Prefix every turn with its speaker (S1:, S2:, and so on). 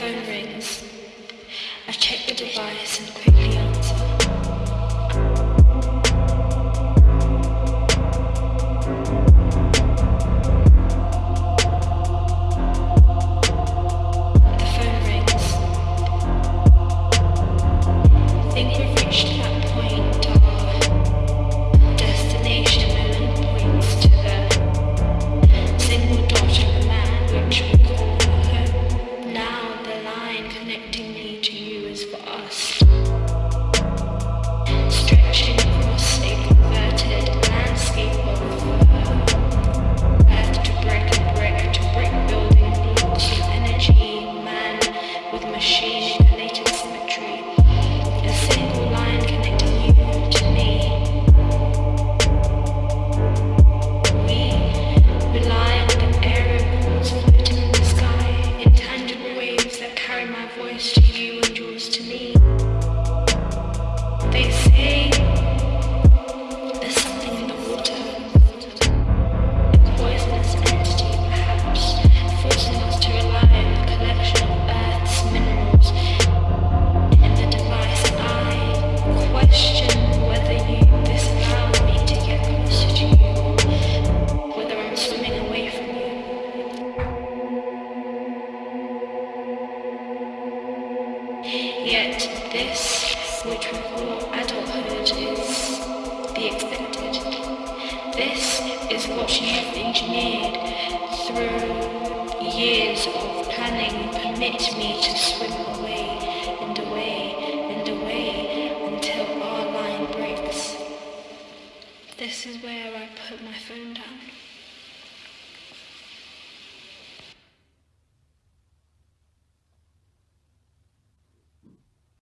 S1: phone rings. I check the device and quickly Yet this, which we call adulthood, is the expected. This is what you've engineered through years of planning. Permit me to swim away and away and away until our line breaks. This is where I put my phone down.